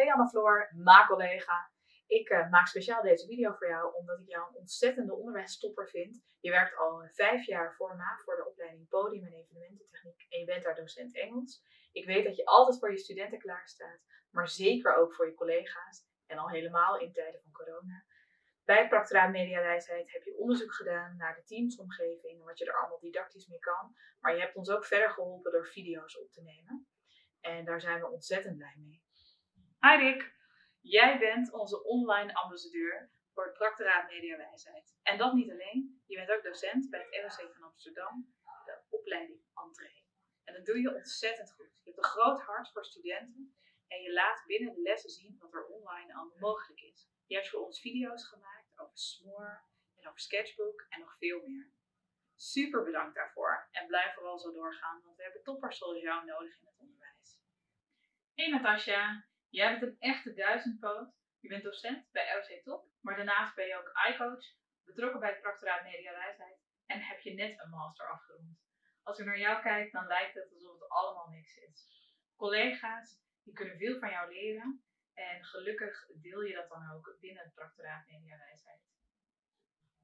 Hey Anne-Floor, ma-collega. Ik eh, maak speciaal deze video voor jou omdat ik jou een ontzettende onderwijstopper vind. Je werkt al eh, vijf jaar voor MA voor de opleiding Podium en Evenemententechniek en je bent daar docent Engels. Ik weet dat je altijd voor je studenten klaarstaat, maar zeker ook voor je collega's en al helemaal in tijden van corona. Bij Practoraat Mediawijsheid heb je onderzoek gedaan naar de teamsomgeving en wat je er allemaal didactisch mee kan. Maar je hebt ons ook verder geholpen door video's op te nemen. En daar zijn we ontzettend blij mee. Hi Rick, jij bent onze online ambassadeur voor het Practoraat Mediawijsheid. En dat niet alleen, je bent ook docent bij het ROC van Amsterdam, de opleiding Entree. En dat doe je ontzettend goed. Je hebt een groot hart voor studenten en je laat binnen de lessen zien wat er online allemaal mogelijk is. Je hebt voor ons video's gemaakt over Smoor en over Sketchbook en nog veel meer. Super bedankt daarvoor en blijf vooral zo doorgaan, want we hebben toppers zoals jou nodig in het onderwijs. Hey Natasja, jij bent een echte duizendpoot. Je bent docent bij ROC Top, maar daarnaast ben je ook iCoach, betrokken bij het Practoraat Mediawijsheid en heb je net een master afgerond. Als ik naar jou kijk, dan lijkt het alsof het allemaal niks is. Collega's, die kunnen veel van jou leren en gelukkig deel je dat dan ook binnen het Practoraat Mediawijsheid.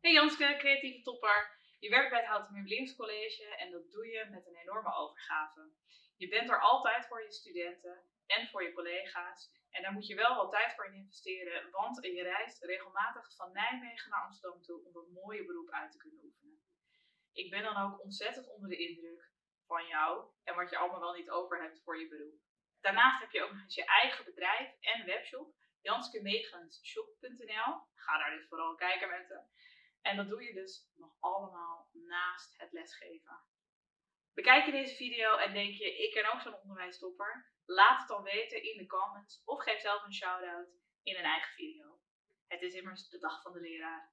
Hey Janske, creatieve topper. Je werkt bij het Houten Meubelingscollege en dat doe je met een enorme overgave. Je bent er altijd voor je studenten en voor je collega's. En daar moet je wel wat tijd voor in investeren, want je reist regelmatig van Nijmegen naar Amsterdam toe om dat mooie beroep uit te kunnen oefenen. Ik ben dan ook ontzettend onder de indruk van jou en wat je allemaal wel niet over hebt voor je beroep. Daarnaast heb je ook nog eens je eigen bedrijf en webshop, janskemegenshop.nl. Ga daar dus vooral kijken mensen. En dat doe je dus nog allemaal naast het lesgeven. Bekijk je deze video en denk je, ik ken ook zo'n onderwijstopper? Laat het dan weten in de comments of geef zelf een shout-out in een eigen video. Het is immers de dag van de leraar.